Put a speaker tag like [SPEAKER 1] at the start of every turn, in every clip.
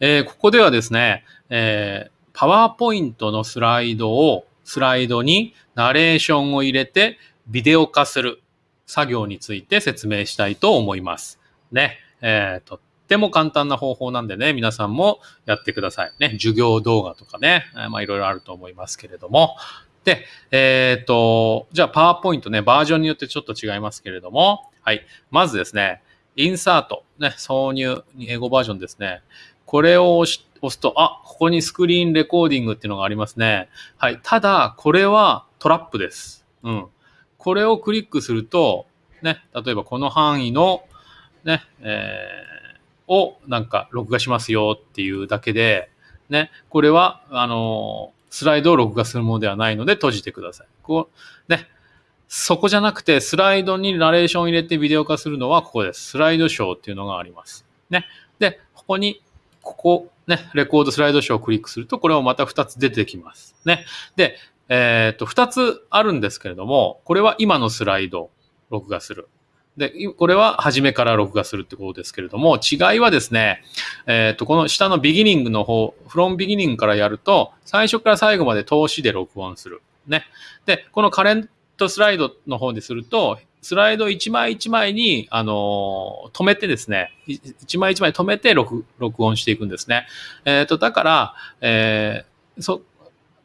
[SPEAKER 1] えー、ここではですね、えー、パワーポイントのスライドを、スライドにナレーションを入れてビデオ化する作業について説明したいと思います。ね。えー、とっても簡単な方法なんでね、皆さんもやってください。ね。授業動画とかね、まあいろいろあると思いますけれども。で、えっ、ー、と、じゃあパワーポイントね、バージョンによってちょっと違いますけれども、はい。まずですね、インサート、ね、挿入、英語バージョンですね。これを押すと、あ、ここにスクリーンレコーディングっていうのがありますね。はい。ただ、これはトラップです。うん。これをクリックすると、ね、例えばこの範囲の、ね、えー、をなんか録画しますよっていうだけで、ね、これは、あの、スライドを録画するものではないので閉じてください。こう、ね、そこじゃなくて、スライドにナレーションを入れてビデオ化するのはここです。スライドショーっていうのがあります。ね。で、ここにここ、ね、レコードスライドショーをクリックすると、これもまた2つ出てきます。ね。で、えっ、と、2つあるんですけれども、これは今のスライド、録画する。で、これは初めから録画するってことですけれども、違いはですね、えっ、と、この下のビギニングの方、フロンビギニングからやると、最初から最後まで通しで録音する。ね。で、このカレントスライドの方ですると、スライド一枚一枚に、あの、止めてですね、一枚一枚止めて録録音していくんですね。えっ、ー、と、だから、えー、そ、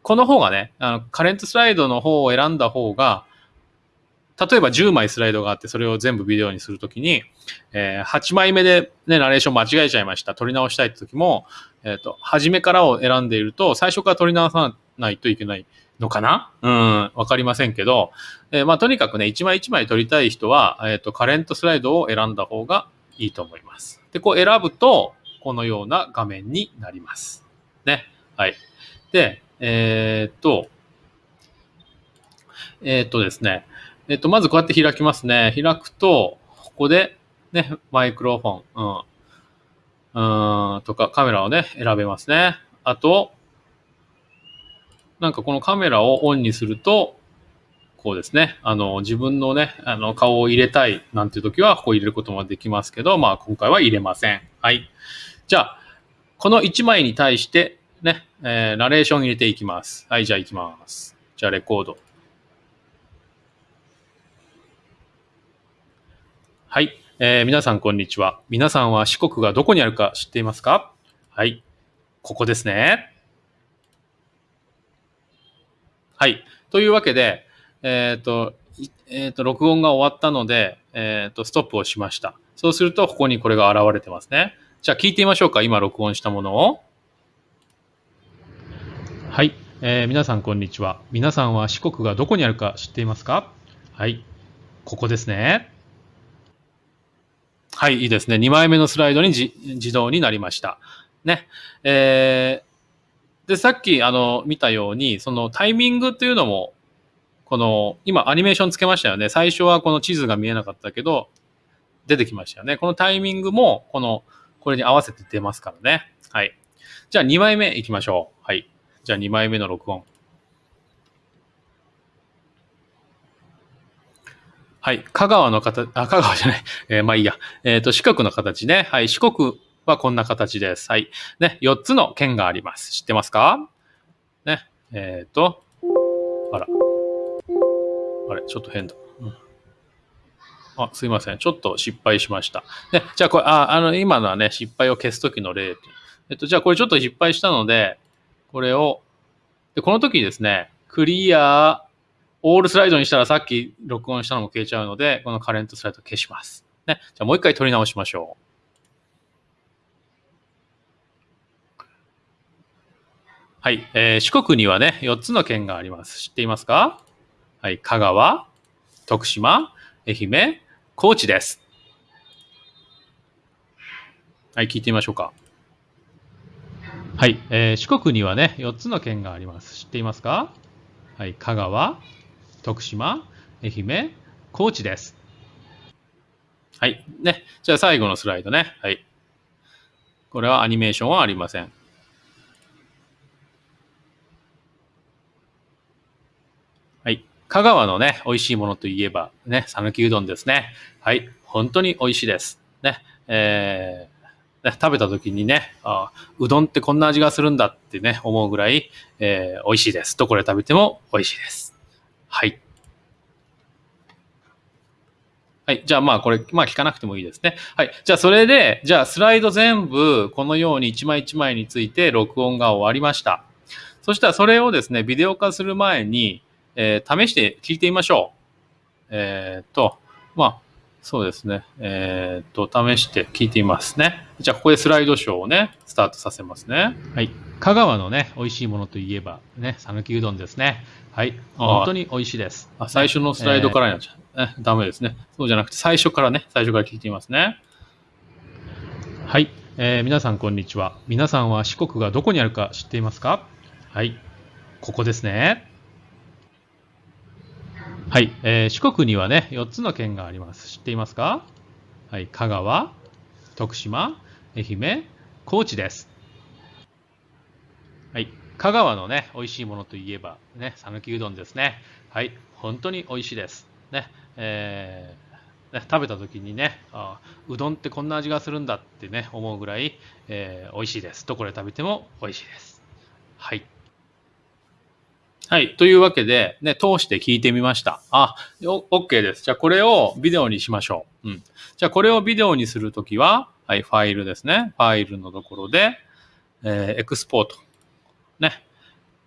[SPEAKER 1] この方がね、あの、カレントスライドの方を選んだ方が、例えば10枚スライドがあって、それを全部ビデオにするときに、えー、8枚目でね、ナレーション間違えちゃいました。撮り直したいって時も、えっ、ー、と、初めからを選んでいると、最初から撮り直さないといけないのかな？うん、わかりませんけど、えー、まあ、とにかくね、一枚一枚撮りたい人は、えっ、ー、と、カレントスライドを選んだ方がいいと思います。で、こう選ぶと、このような画面になります。ね。はい。で、えー、っと、えー、っとですね、えっと、まずこうやって開きますね。開くと、ここで、ね、マイクロフォン、うん、うん、とかカメラをね、選べますね。あと、なんかこのカメラをオンにすると、こうですね、あの、自分のね、あの、顔を入れたいなんていう時は、ここ入れることもできますけど、まあ、今回は入れません。はい。じゃあ、この1枚に対して、ね、えー、ナレーション入れていきます。はい、じゃあ行きます。じゃあ、レコード。はい。えー、皆さん、こんにちは。皆さんは四国がどこにあるか知っていますか？はい。ここですね。はい。というわけで、えっ、ー、と、えっ、ー、と、録音が終わったので、えっ、ー、と、ストップをしました。そうすると、ここにこれが現れてますね。じゃあ、聞いてみましょうか。今、録音したものを。はい。えー、皆さん、こんにちは。皆さんは四国がどこにあるか知っていますか？はい。ここですね。はい、いいですね。2枚目のスライドに自動になりました。ね。えー、で、さっき、あの、見たように、そのタイミングっていうのも、この、今、アニメーションつけましたよね。最初はこの地図が見えなかったけど、出てきましたよね。このタイミングも、この、これに合わせて出ますからね。はい。じゃあ、2枚目いきましょう。はい。じゃあ、2枚目の録音。はい。香川の形、あ、香川じゃない。えー、まあいいや。えっ、ー、と、四国の形ね。はい。四国はこんな形です。はい。ね、4つの県があります。知ってますか？ね、えっ、ー、と、あら。あれ、ちょっと変だ。あ、すいません。ちょっと失敗しました。ね、じゃあこれ、あ、あの、今のはね、失敗を消すときの例。えっと、じゃあこれちょっと失敗したので、これを、で、この時にですね、クリア、オールスライドにしたらさっき録音したのも消えちゃうので、このカレントスライド消します。ね。じゃあもう一回取り直しましょう。はい、えー、四国にはね、4つの県があります。知っていますか？はい、香川、徳島、愛媛、高知です。はい、聞いてみましょうか。はい、えー、四国にはね、4つの県があります。知っていますか？はい、香川、徳島、愛媛、高知です。はい、ね。じゃあ最後のスライドね。はい。これはアニメーションはありません。香川のね、美味しいものといえば、ね、讃岐うどんですね。はい。本当に美味しいです。ね。えー、ね食べた時にねあ、うどんってこんな味がするんだってね、思うぐらい、えー美味しいです。どこで食べても美味しいです。はい。はい。じゃあまあこれ、まあ聞かなくてもいいですね。はい。じゃあそれで、じゃあスライド全部このように一枚一枚について録音が終わりました。そしたらそれをですね、ビデオ化する前に、えー試して聞いてみましょう。えーっと、まあ、そうですね。えーっと、試して聞いてみますね。じゃあここでスライドショーをね、スタートさせますね。はい。香川のね、美味しいものといえば、ね、讃岐うどんですね。はい。本当に美味しいです。あ最初のスライドからになっちゃう。えダメですね。そうじゃなくて、最初からね、最初から聞いてみますね。はい、えー皆さんこんにちは。皆さんは四国がどこにあるか知っていますか？はい、ここですね。はい、えー四国にはね、4つの県があります。知っていますか？はい、香川、徳島、愛媛、高知です。はい、香川のね、美味しいものといえば、ね、讃岐うどんですね。はい、本当に美味しいです。ね、えー食べた時にねあうどんってこんな味がするんだってね思うぐらい、えー美味しいです。どこで食べても美味しいです。はい。はい。というわけで、ね、通して聞いてみました。あ、お OK です。じゃあこれをビデオにしましょう。うん。じゃあこれをビデオにするときは、はい、ファイルですね。ファイルのところで、えーエクスポート。ね。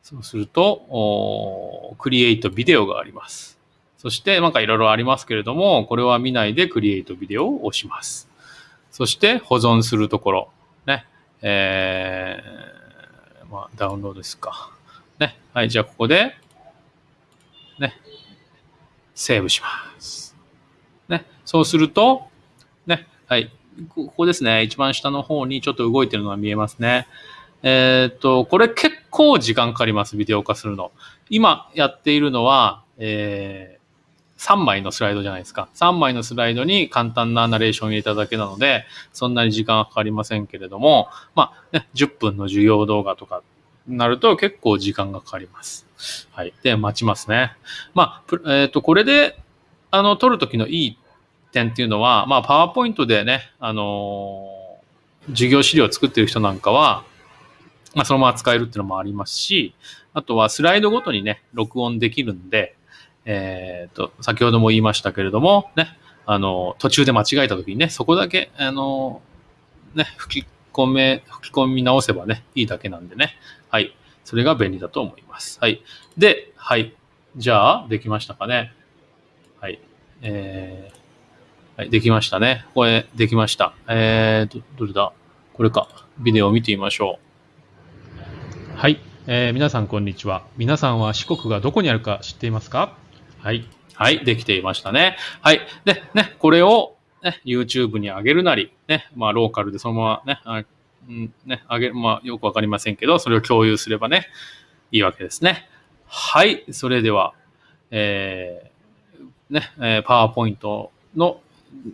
[SPEAKER 1] そうすると、おクリエイトビデオがあります。そして、なんかいろいろありますけれども、これは見ないでクリエイトビデオを押します。そして、保存するところ。ね。えー、まあ、ダウンロードですか。ね。はい、じゃあここで、ね。セーブします。ね。そうすると、ね。はい。ここですね。一番下の方にちょっと動いてるのが見えますね。えーっと、これ結構時間かかります。ビデオ化するの。今やっているのは、えー3枚のスライドじゃないですか。3枚のスライドに簡単なナレーションを入れただけなので、そんなに時間はかかりませんけれども、まあ、ね、10分の授業動画とかなると結構時間がかかります。はい。で、待ちますね。まあ、えっ、と、これで、あの、撮るときのいい点っていうのは、まあ、パワーポイントでね、あのー授業資料を作ってる人なんかは、まあ、そのまま使えるっていうのもありますし、あとはスライドごとにね、録音できるんで、えっ、と、先ほども言いましたけれども、ね、あの、途中で間違えた時にね、そこだけ、あの、ね、吹き込め、吹き込み直せばね、いいだけなんでね。はい。それが便利だと思います。はい。で、はい。じゃあ、できましたかね。はい。えー、はい、できましたね。これ、できました。えーと、どれだ？これか。ビデオを見てみましょう。はい、えー皆さんこんにちは。皆さんは四国がどこにあるか知っていますか？はい。はい、できていましたね。はい。で、ね、これを、ね、YouTube に上げるなり、ね、まあ、ローカルでそのままね、あうん、ね、上げる、まあ、よくわかりませんけど、それを共有すればね、いいわけですね。はい、それでは、えーね、えー、パワーポイントの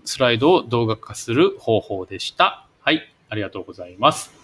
[SPEAKER 1] スライドを動画化する方法でした。はい、ありがとうございます。